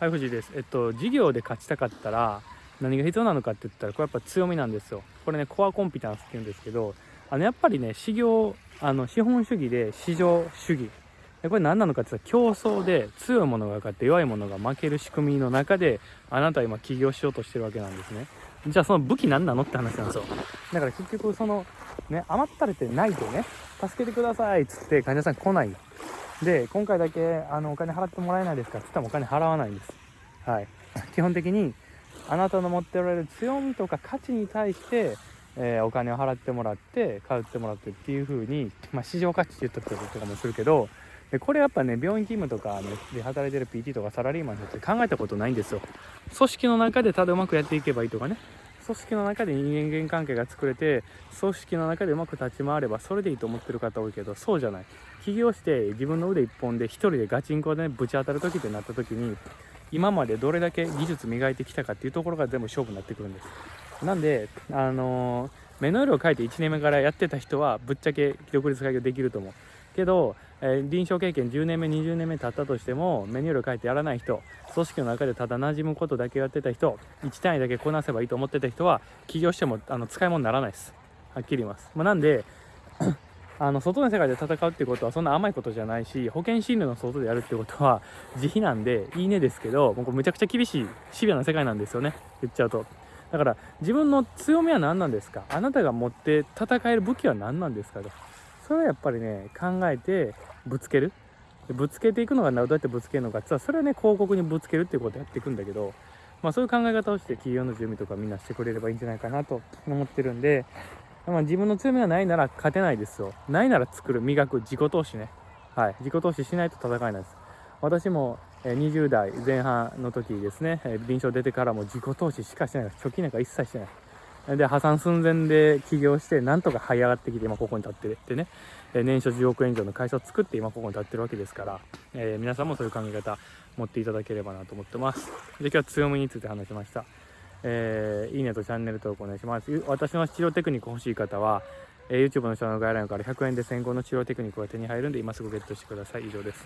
はい藤井です。えっと事業で勝ちたかったら何が必要なのかって言ったらこれやっぱ強みなんですよ。これねコアコンピタンスって言うんですけどあのやっぱりね市業あの資本主義で市場主義。これ何なのかって言ったら競争で強いものが勝って弱いものが負ける仕組みの中であなたは今起業しようとしてるわけなんですね。じゃあその武器何なのって話なんですよ。だから結局そのね余ったれてないでね助けてくださいっつって患者さん来ない。で今回だけあのお金払ってもらえないですかって言ったらお金払わないんです。はい。基本的にあなたの持っておられる強みとか価値に対して、えー、お金を払ってもらって買ってもらってっていう風にまあ、市場価値って言ったりととかもするけどでこれやっぱね病院勤務とか、ね、で働いてる PT とかサラリーマンの人って考えたことないんですよ。組織の中でただうまくやっていけばいいとかね。組織の中で人間関係が作れて組織の中でうまく立ち回ればそれでいいと思ってる方多いけどそうじゃない。起業して自分の腕一本で一人でガチンコで、ね、ぶち当たる時ってなった時に今までどれだけ技術磨いてきたかっていうところが全部勝負になってくるんです。なんであのー、目の色を変えて1年目からやってた人はぶっちゃけ独立開業できると思う。けど、えー、臨床経験10年目20年目経ったとしてもメニューを変えてやらない人組織の中でただ馴染むことだけやってた人1単位だけこなせばいいと思ってた人は起業してもあの使い物にならないです。はっきり言います、まあ、なんで あの外の世界で戦うってことはそんな甘いことじゃないし保険診療の外でやるってことは自費なんでいいねですけどもうめちゃくちゃ厳しいシビアな世界なんですよね。言っちゃうと。だから自分の強みは何なんですか？あなたが持って戦える武器は何なんですか？と。それはやっぱりね考えてぶつける。ぶつけていくのがどうやってぶつけるのかってそれはね広告にぶつけるっていうことをやっていくんだけどまあそういう考え方をして企業の準備とかみんなしてくれればいいんじゃないかなと思ってるんで、まあ、自分の強みがないなら勝てないですよ。ないなら作る。磨く。自己投資ね。はい。自己投資しないと戦えないです。私も20代前半の時ですね臨床出てからも自己投資しかしてない貯金なんか一切してない。で破産寸前で起業してなんとか這い上がってきて今ここに立ってってね。年初10億円以上の会社を作って今ここに立ってるわけですから、えー、皆さんもそういう考え方持っていただければなと思ってます。で今日は強みについて話しました。えー、いいねとチャンネル登録お願いします。私の治療テクニック欲しい方は、えー、YouTube の下の概要欄から100円で先行の治療テクニックが手に入るんで今すぐゲットしてください。以上です。